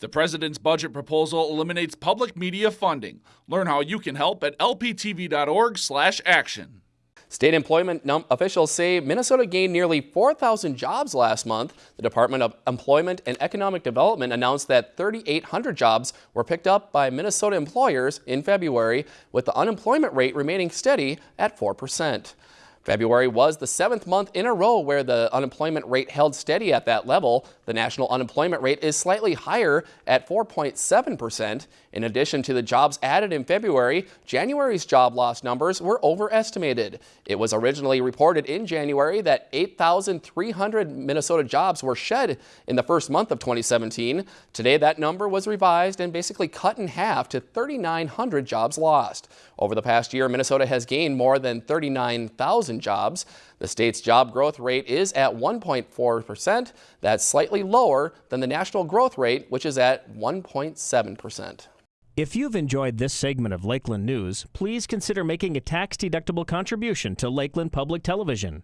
The president's budget proposal eliminates public media funding. Learn how you can help at lptv.org/action. State employment officials say Minnesota gained nearly 4,000 jobs last month. The Department of Employment and Economic Development announced that 3,800 jobs were picked up by Minnesota employers in February, with the unemployment rate remaining steady at 4 percent. February was the seventh month in a row where the unemployment rate held steady at that level. The national unemployment rate is slightly higher at 4.7%. In addition to the jobs added in February, January's job loss numbers were overestimated. It was originally reported in January that 8,300 Minnesota jobs were shed in the first month of 2017. Today, that number was revised and basically cut in half to 3,900 jobs lost. Over the past year, Minnesota has gained more than 39,000 jobs. The state's job growth rate is at 1.4%. That's slightly lower than the national growth rate, which is at 1.7%. If you've enjoyed this segment of Lakeland News, please consider making a tax-deductible contribution to Lakeland Public Television.